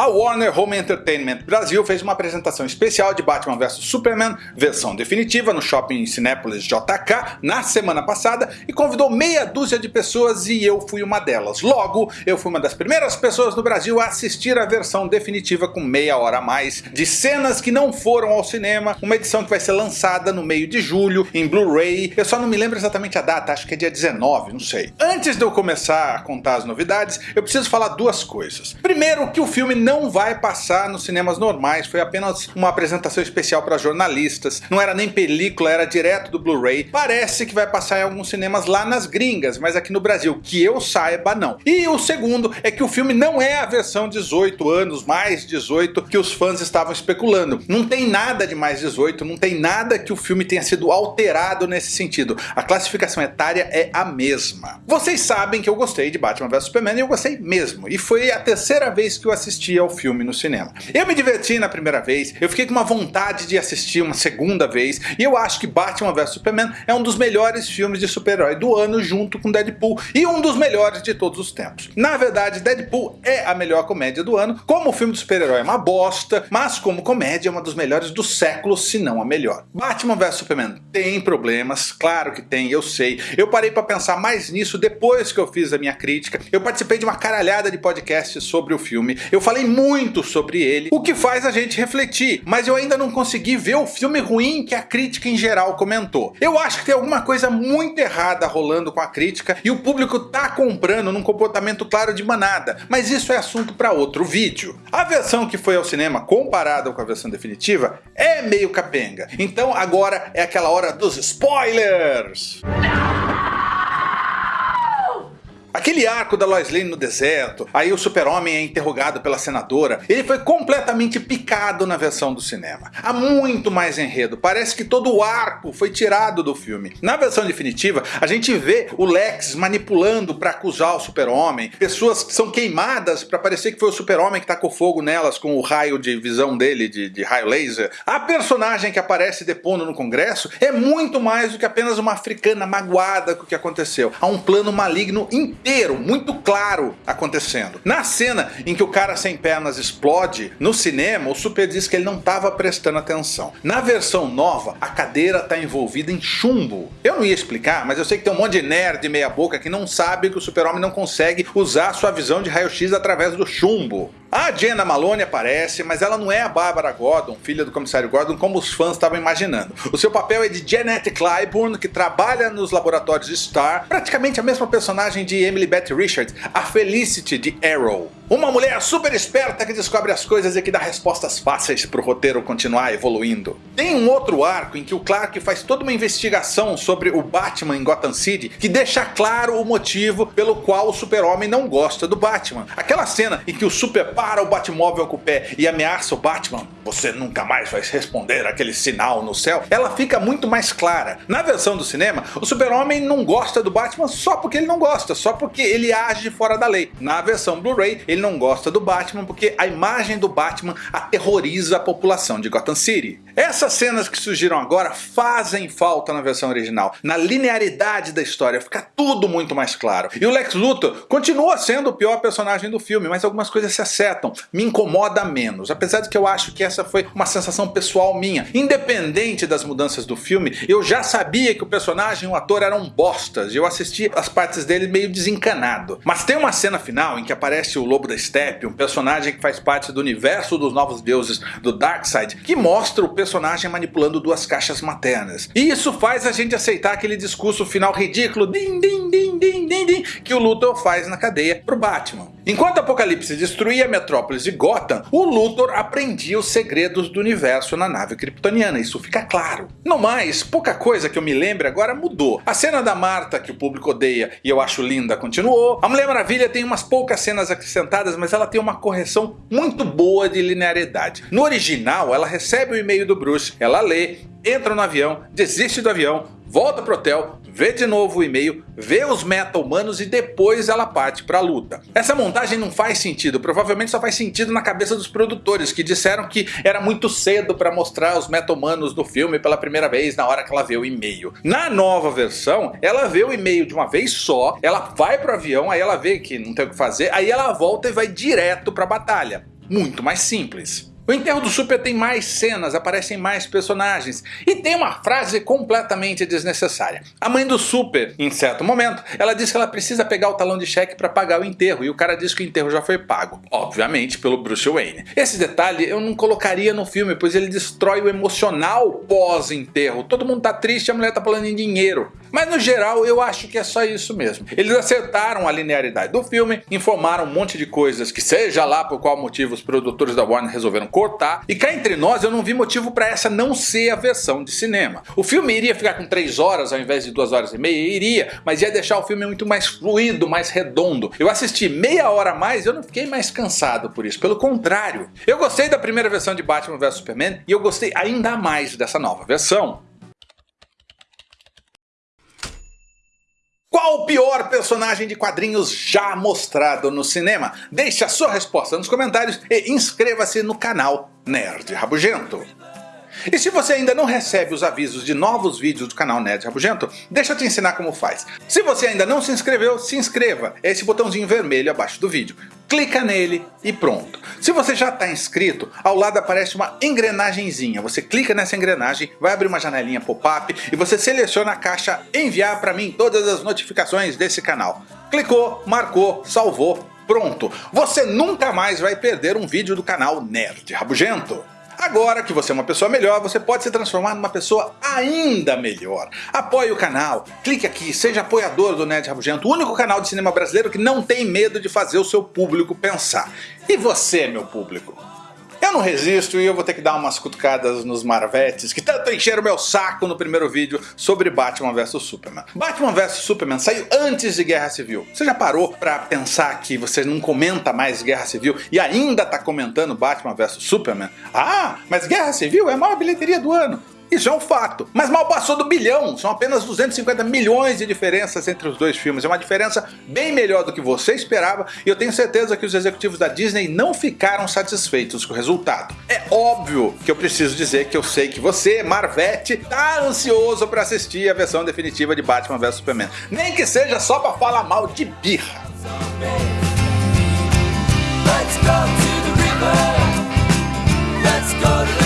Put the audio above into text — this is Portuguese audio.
A Warner Home Entertainment Brasil fez uma apresentação especial de Batman vs Superman, versão definitiva, no shopping Cinépolis JK, na semana passada, e convidou meia dúzia de pessoas e eu fui uma delas. Logo, eu fui uma das primeiras pessoas no Brasil a assistir a versão definitiva com meia hora a mais, de cenas que não foram ao cinema, uma edição que vai ser lançada no meio de julho, em Blu-ray, eu só não me lembro exatamente a data, acho que é dia 19, não sei. Antes de eu começar a contar as novidades, eu preciso falar duas coisas. Primeiro, que o filme não não vai passar nos cinemas normais, foi apenas uma apresentação especial para jornalistas, não era nem película, era direto do Blu-ray. Parece que vai passar em alguns cinemas lá nas gringas, mas aqui no Brasil, que eu saiba, não. E o segundo é que o filme não é a versão 18 anos, mais 18, que os fãs estavam especulando. Não tem nada de mais 18, não tem nada que o filme tenha sido alterado nesse sentido. A classificação etária é a mesma. Vocês sabem que eu gostei de Batman vs Superman e eu gostei mesmo, e foi a terceira vez que eu assisti ao filme no cinema. Eu me diverti na primeira vez, eu fiquei com uma vontade de assistir uma segunda vez, e eu acho que Batman vs Superman é um dos melhores filmes de super-herói do ano junto com Deadpool, e um dos melhores de todos os tempos. Na verdade, Deadpool é a melhor comédia do ano, como o filme de super-herói é uma bosta, mas como comédia é uma dos melhores do século, se não a melhor. Batman vs Superman tem problemas, claro que tem, eu sei. Eu parei para pensar mais nisso depois que eu fiz a minha crítica. Eu participei de uma caralhada de podcasts sobre o filme. Eu falei muito sobre ele, o que faz a gente refletir, mas eu ainda não consegui ver o filme ruim que a crítica em geral comentou. Eu acho que tem alguma coisa muito errada rolando com a crítica e o público tá comprando num comportamento claro de manada, mas isso é assunto para outro vídeo. A versão que foi ao cinema comparada com a versão definitiva é meio capenga, então agora é aquela hora dos spoilers! Aquele arco da Lois Lane no deserto, aí o super-homem é interrogado pela senadora, ele foi completamente picado na versão do cinema. Há muito mais enredo, parece que todo o arco foi tirado do filme. Na versão definitiva, a gente vê o Lex manipulando para acusar o super-homem, pessoas são queimadas para parecer que foi o super-homem que tacou fogo nelas com o raio de visão dele, de, de raio laser. A personagem que aparece depondo no congresso é muito mais do que apenas uma africana magoada com o que aconteceu. Há um plano maligno inteiro inteiro, muito claro acontecendo. Na cena em que o cara sem pernas explode, no cinema o Super diz que ele não estava prestando atenção. Na versão nova, a cadeira está envolvida em chumbo. Eu não ia explicar, mas eu sei que tem um monte de nerd meia boca que não sabe que o super-homem não consegue usar sua visão de raio-x através do chumbo. A Jenna Malone aparece, mas ela não é a Barbara Gordon, filha do comissário Gordon, como os fãs estavam imaginando. O seu papel é de Janet Clyburn, que trabalha nos laboratórios Star, praticamente a mesma personagem de Emily Beth Richards, a Felicity de Arrow. Uma mulher super esperta que descobre as coisas e que dá respostas fáceis para o roteiro continuar evoluindo. Tem um outro arco em que o Clark faz toda uma investigação sobre o Batman em Gotham City que deixa claro o motivo pelo qual o super-homem não gosta do Batman. Aquela cena em que o Super para o Batmóvel com o pé e ameaça o Batman, você nunca mais vai responder aquele sinal no céu, ela fica muito mais clara. Na versão do cinema, o super-homem não gosta do Batman só porque ele não gosta, só porque ele age fora da lei. Na versão Blu-ray, ele não gosta do Batman porque a imagem do Batman aterroriza a população de Gotham City. Essas cenas que surgiram agora fazem falta na versão original. Na linearidade da história fica tudo muito mais claro. E o Lex Luthor continua sendo o pior personagem do filme, mas algumas coisas se acertam. Me incomoda menos, apesar de que eu acho que essa foi uma sensação pessoal minha. Independente das mudanças do filme, eu já sabia que o personagem e o ator eram bostas, e eu assisti as partes dele meio desencanado. Mas tem uma cena final em que aparece o Lobo da Steppe, um personagem que faz parte do universo dos Novos Deuses do Darkseid, que mostra o personagem manipulando duas caixas maternas. E isso faz a gente aceitar aquele discurso final ridículo din, din, din, din, din, din, que o Luthor faz na cadeia pro Batman. Enquanto Apocalipse destruía Metrópolis e Gotham, o Luthor aprendia os segredos do universo na nave kryptoniana, isso fica claro. No mais, pouca coisa que eu me lembre agora mudou. A cena da Marta, que o público odeia e eu acho linda, continuou. A Mulher Maravilha tem umas poucas cenas acrescentadas, mas ela tem uma correção muito boa de linearidade. No original, ela recebe o e-mail do Bruce, ela lê, entra no avião, desiste do avião, volta pro hotel, vê de novo o e-mail, vê os meta-humanos e depois ela parte para a luta. Essa montagem não faz sentido, provavelmente só faz sentido na cabeça dos produtores, que disseram que era muito cedo para mostrar os meta-humanos do filme pela primeira vez na hora que ela vê o e-mail. Na nova versão, ela vê o e-mail de uma vez só, ela vai pro avião, aí ela vê que não tem o que fazer, aí ela volta e vai direto para a batalha. muito mais simples. O enterro do Super tem mais cenas, aparecem mais personagens e tem uma frase completamente desnecessária. A mãe do Super, em certo momento, ela diz que ela precisa pegar o talão de cheque para pagar o enterro e o cara diz que o enterro já foi pago, obviamente pelo Bruce Wayne. Esse detalhe eu não colocaria no filme, pois ele destrói o emocional pós-enterro. Todo mundo tá triste, a mulher tá falando em dinheiro. Mas no geral eu acho que é só isso mesmo. Eles acertaram a linearidade do filme, informaram um monte de coisas que seja lá por qual motivo os produtores da Warner resolveram cortar, e cá entre nós eu não vi motivo para essa não ser a versão de cinema. O filme iria ficar com 3 horas ao invés de 2 horas e meia? Iria, mas ia deixar o filme muito mais fluido, mais redondo. Eu assisti meia hora a mais e eu não fiquei mais cansado por isso, pelo contrário. Eu gostei da primeira versão de Batman vs Superman e eu gostei ainda mais dessa nova versão. Qual o pior personagem de quadrinhos já mostrado no cinema? Deixe a sua resposta nos comentários e inscreva-se no canal Nerd Rabugento. E se você ainda não recebe os avisos de novos vídeos do canal Nerd Rabugento, deixa eu te ensinar como faz. Se você ainda não se inscreveu, se inscreva. É esse botãozinho vermelho abaixo do vídeo. Clica nele e pronto. Se você já está inscrito, ao lado aparece uma engrenagemzinha. Você clica nessa engrenagem, vai abrir uma janelinha pop-up e você seleciona a caixa enviar para mim todas as notificações desse canal. Clicou, marcou, salvou, pronto. Você nunca mais vai perder um vídeo do canal Nerd Rabugento. Agora que você é uma pessoa melhor, você pode se transformar numa pessoa ainda melhor. Apoie o canal, clique aqui, seja apoiador do Nerd Rabugento, o único canal de cinema brasileiro que não tem medo de fazer o seu público pensar. E você, meu público? Eu não resisto e eu vou ter que dar umas cutucadas nos Marvetes que tanto encheram meu saco no primeiro vídeo sobre Batman vs Superman. Batman vs Superman saiu antes de Guerra Civil. Você já parou pra pensar que você não comenta mais Guerra Civil e ainda tá comentando Batman vs Superman? Ah, mas Guerra Civil é a maior bilheteria do ano. Isso é um fato. Mas mal passou do bilhão, são apenas 250 milhões de diferenças entre os dois filmes. É uma diferença bem melhor do que você esperava e eu tenho certeza que os executivos da Disney não ficaram satisfeitos com o resultado. É óbvio que eu preciso dizer que eu sei que você, Marvete, tá ansioso para assistir a versão definitiva de Batman vs Superman. Nem que seja só para falar mal de birra. Let's go to the river. Let's go to